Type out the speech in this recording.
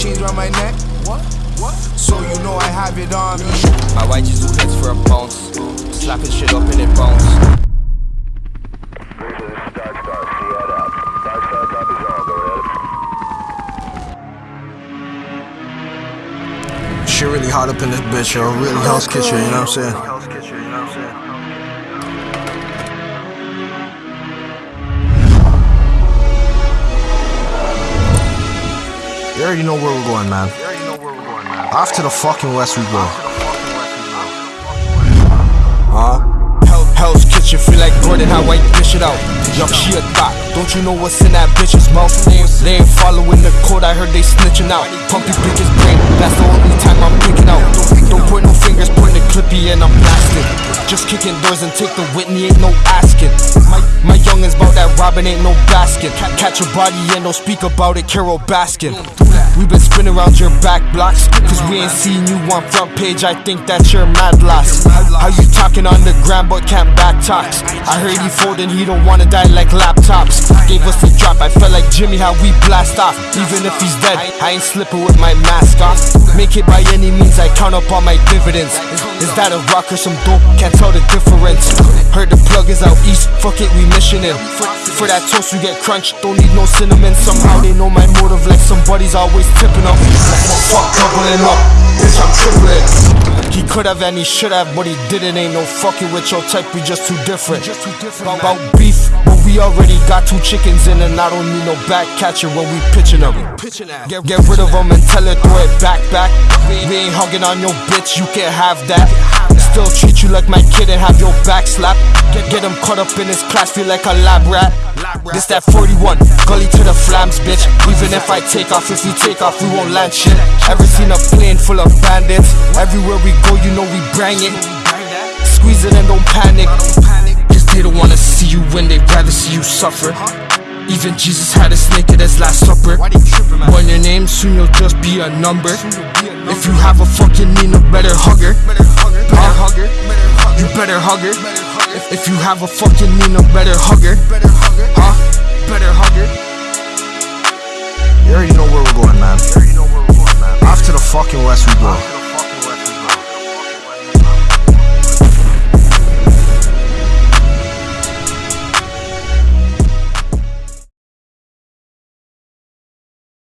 chains around my neck. What? What? So you know I have it on me. My white just do hits for a bounce. Slapping shit up and it bounce. Shit really hot up in this bitch, yo. Really house Kitchen, you know what I'm saying? You already know where we're going, man. Off to the fucking west we go. Huh? Hell, Hell's Kitchen feel like Gordon, how I dish it out. Yup, she a thought. Don't you know what's in that bitch's mouth? They, they ain't following the code, I heard they snitching out. Pumpy pick his brain, that's the only time I'm picking out. Don't point no fingers, point the clippy and I'm blasting. Just kicking doors and take the Whitney, ain't no asking. My, my youngins bout that Robin ain't no basket. Catch a body and don't speak about it, Carole Baskin. We been spinning around your back blocks, cause we ain't seen you on front page. I think that you're mad last. How you talking on the ground but can't back talks? I heard he folding, he don't wanna die like laptops. Gave us the drop, I felt like Jimmy, how we blast off. Even if he's dead, I ain't slipping with my mask off. Make it by any means, I count up all my dividends. Is that a rock or some dope? Can't tell the difference. Heard the plug is out east, fuck it, we missioning. For that toast, you get crunched, don't need no cinnamon. Somehow they know my motive, like somebody's always tipping up. Fuck doubling up, bitch, I'm tripling. He could have and he should have, but he didn't. Ain't no fucking with your type, we just too different. About beef, but we already got two chickens in, and I don't need no back catcher when we pitching them. Get, get rid of them and tell her throw it back, back. We ain't hugging on your bitch, you can't have that. Still treat you like my kid and have your back slapped. Get, him caught up in his class, feel like a lab rat. This that 41, gully to the flams, bitch. Even if I take off, if we take off, we won't land shit. Ever seen a plane full of bandits? Everywhere we go, you know we bring it. Squeeze it and don't panic. Cause they don't wanna see you when they'd rather see you suffer. Even Jesus had a snake at his last supper. When your name, soon you'll just be a number. If you have a fucking Nina, better hug her. Better hugger. You better hug her. If, you have a fucking Nina, better hug her. Huh? Better hug her. You already know where we're going, man. Off to the fucking west we go.